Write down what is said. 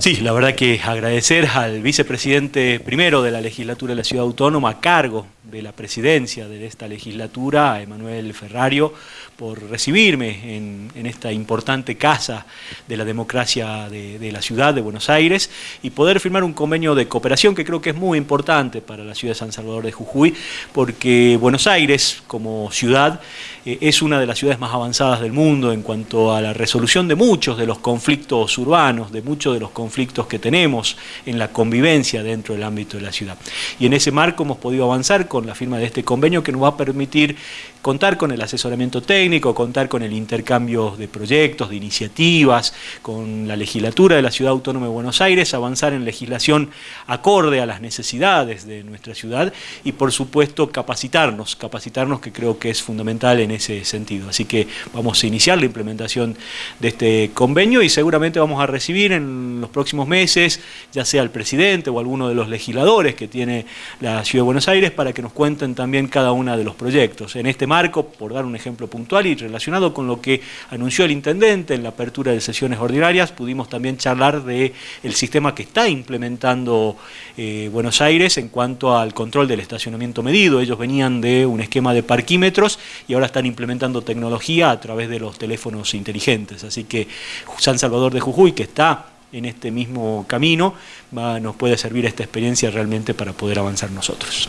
Sí, la verdad que agradecer al vicepresidente primero de la legislatura de la Ciudad Autónoma a cargo de la presidencia de esta legislatura, a Emanuel Ferrario, por recibirme en, esta importante casa de la democracia de, la ciudad de Buenos Aires y poder firmar un convenio de cooperación que creo que es muy importante para la ciudad de San Salvador de Jujuy, porque Buenos Aires como ciudad eh, es una de las ciudades más avanzadas del mundo en cuanto a la resolución de muchos de los conflictos urbanos, de muchos de los conflictos que tenemos en la convivencia dentro del ámbito de la ciudad. Y en ese marco hemos podido avanzar con la firma de este convenio que nos va a permitir contar con el asesoramiento técnico, contar con el intercambio de proyectos, de iniciativas, con la legislatura de la Ciudad Autónoma de Buenos Aires, avanzar en legislación acorde a las necesidades de nuestra ciudad y por supuesto capacitarnos, capacitarnos que creo que es fundamental en ese sentido. Así que vamos a iniciar la implementación de este convenio y seguramente vamos a recibir en los próximos meses, ya sea el presidente o alguno de los legisladores que tiene la Ciudad de Buenos Aires para que nos cuenten también cada uno de los proyectos. En este marco, por dar un ejemplo puntual y relacionado con lo que anunció el intendente en la apertura de sesiones ordinarias, pudimos también charlar del el sistema que está implementando eh, Buenos Aires en cuanto al control del estacionamiento medido. Ellos venían de un esquema de parquímetros y ahora están implementando tecnología a través de los teléfonos inteligentes. Así que San Salvador de Jujuy, que está en este mismo camino, nos puede servir esta experiencia realmente para poder avanzar nosotros.